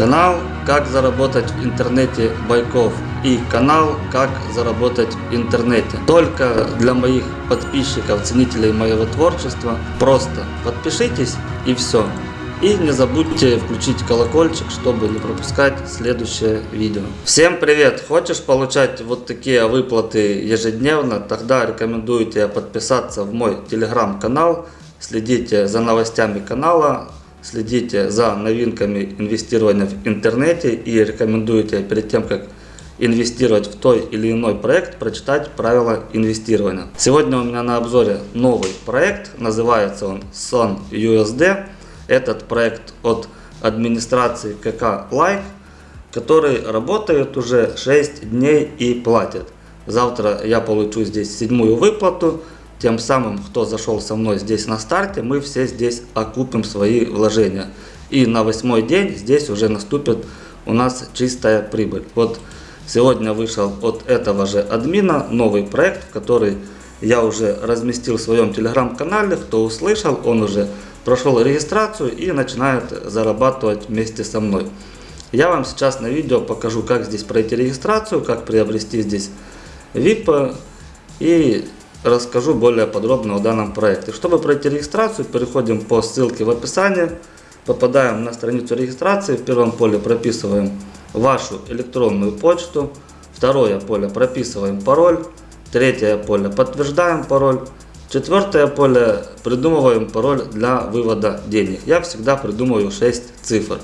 Канал «Как заработать в интернете Байков» и канал «Как заработать в интернете». Только для моих подписчиков, ценителей моего творчества. Просто подпишитесь и все. И не забудьте включить колокольчик, чтобы не пропускать следующее видео. Всем привет! Хочешь получать вот такие выплаты ежедневно? Тогда рекомендую тебе подписаться в мой телеграм-канал. Следите за новостями канала, следите за новинками инвестирования в интернете и рекомендую тебе перед тем, как инвестировать в той или иной проект, прочитать правила инвестирования. Сегодня у меня на обзоре новый проект, называется он Sun USD. Этот проект от администрации КК Like, который работает уже 6 дней и платит. Завтра я получу здесь седьмую выплату. Тем самым, кто зашел со мной здесь на старте, мы все здесь окупим свои вложения. И на восьмой день здесь уже наступит у нас чистая прибыль. Вот сегодня вышел от этого же админа новый проект, который я уже разместил в своем телеграм-канале. Кто услышал, он уже прошел регистрацию и начинает зарабатывать вместе со мной. Я вам сейчас на видео покажу, как здесь пройти регистрацию, как приобрести здесь VIP и расскажу более подробно о данном проекте. Чтобы пройти регистрацию, переходим по ссылке в описании, попадаем на страницу регистрации, в первом поле прописываем вашу электронную почту, второе поле прописываем пароль, третье поле подтверждаем пароль, четвертое поле придумываем пароль для вывода денег. Я всегда придумываю 6 цифр.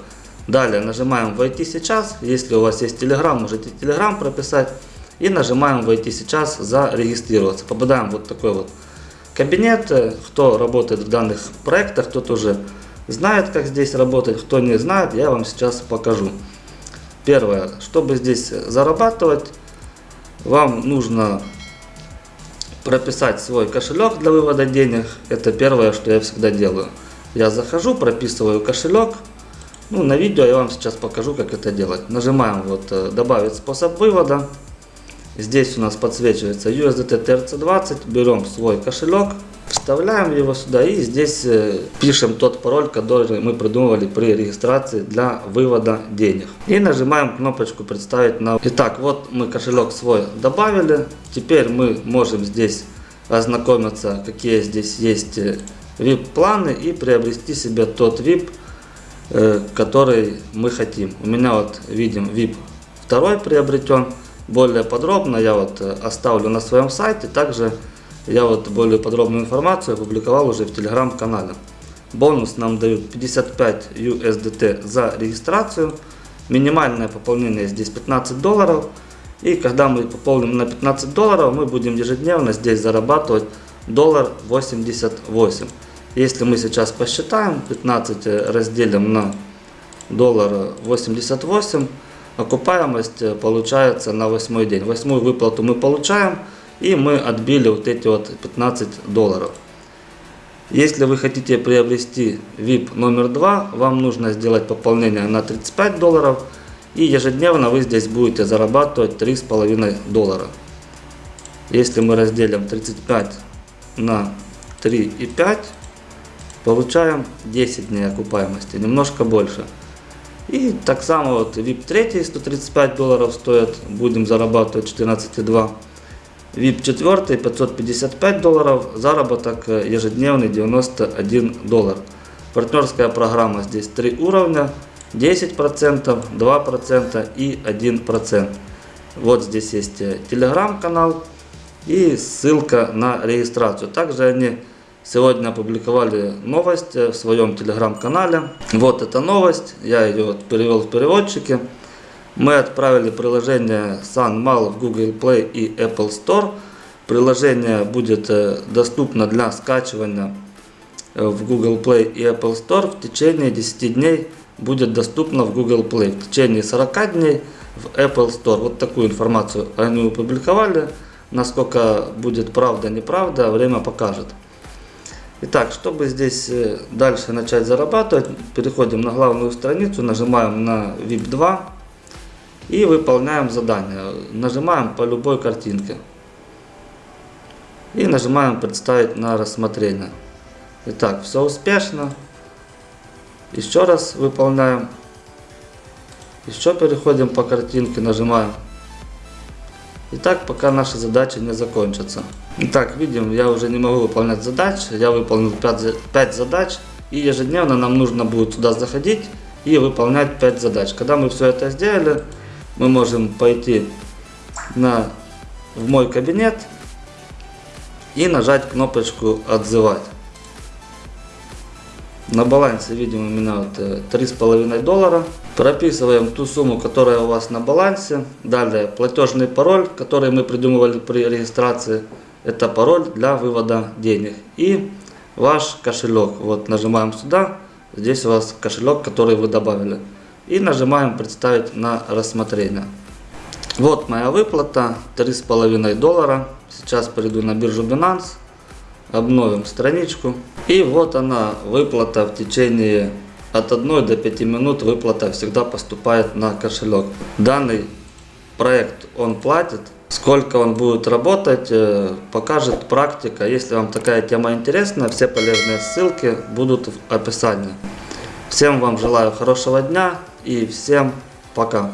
Далее нажимаем «Войти сейчас». Если у вас есть Telegram, можете Telegram прописать и нажимаем «Войти сейчас», «Зарегистрироваться». Попадаем в вот такой вот кабинет. Кто работает в данных проектах, тот уже знает, как здесь работать. Кто не знает, я вам сейчас покажу. Первое, чтобы здесь зарабатывать, вам нужно прописать свой кошелек для вывода денег. Это первое, что я всегда делаю. Я захожу, прописываю кошелек. Ну, на видео я вам сейчас покажу, как это делать. Нажимаем вот э, «Добавить способ вывода». Здесь у нас подсвечивается USDT TRC20. Берем свой кошелек, вставляем его сюда и здесь э, пишем тот пароль, который мы придумывали при регистрации для вывода денег. И нажимаем кнопочку «Представить на...». Итак, вот мы кошелек свой добавили. Теперь мы можем здесь ознакомиться, какие здесь есть VIP-планы э, и приобрести себе тот VIP, э, который мы хотим. У меня вот видим VIP второй приобретен. Более подробно я вот э, оставлю на своем сайте. Также я вот более подробную информацию опубликовал уже в телеграм-канале. Бонус нам дают 55 USDT за регистрацию. Минимальное пополнение здесь 15 долларов. И когда мы пополним на 15 долларов, мы будем ежедневно здесь зарабатывать доллар 88. Если мы сейчас посчитаем, 15 разделим на доллар 88, окупаемость э, получается на восьмой день. Восьмую выплату мы получаем и мы отбили вот эти вот 15 долларов. Если вы хотите приобрести VIP номер 2, вам нужно сделать пополнение на 35 долларов и ежедневно вы здесь будете зарабатывать 3,5 доллара. Если мы разделим 35 на 3,5, получаем 10 дней окупаемости, немножко больше. И так само вот VIP 3 135 долларов стоит, будем зарабатывать 14,2. VIP 4 555 долларов, заработок ежедневный 91 доллар. Партнерская программа здесь 3 уровня, 10%, 2% и 1%. Вот здесь есть телеграм-канал и ссылка на регистрацию. Также они Сегодня опубликовали новость в своем телеграм-канале. Вот эта новость, я ее перевел в переводчике. Мы отправили приложение SunMall в Google Play и Apple Store. Приложение будет э, доступно для скачивания э, в Google Play и Apple Store в течение 10 дней будет доступно в Google Play. В течение 40 дней в Apple Store. Вот такую информацию они опубликовали. Насколько будет правда, неправда, время покажет. Итак, чтобы здесь э, дальше начать зарабатывать, переходим на главную страницу, нажимаем на VIP 2 и выполняем задание. Нажимаем по любой картинке. И нажимаем представить на рассмотрение. Итак, все успешно. Еще раз выполняем. Еще переходим по картинке, нажимаем. И так, пока наши задачи не закончатся. Итак, видим, я уже не могу выполнять задачи. Я выполнил 5, 5 задач. И ежедневно нам нужно будет сюда заходить и выполнять 5 задач. Когда мы все это сделали, мы можем пойти на, в мой кабинет и нажать кнопочку «Отзывать». На балансе видим у меня вот э, три с половиной доллара. Прописываем ту сумму, которая у вас на балансе. Далее платежный пароль, который мы придумывали при регистрации. Это пароль для вывода денег. И ваш кошелек. Вот нажимаем сюда. Здесь у вас кошелек, который вы добавили. И нажимаем представить на рассмотрение. Вот моя выплата, три с половиной доллара. Сейчас перейду на биржу Binance, обновим страничку. И вот она, выплата в течение от 1 до 5 минут выплата всегда поступает на кошелек. Данный проект он платит. Сколько он будет работать, э, покажет практика. Если вам такая тема интересна, все полезные ссылки будут в описании. Всем вам желаю хорошего дня и всем пока.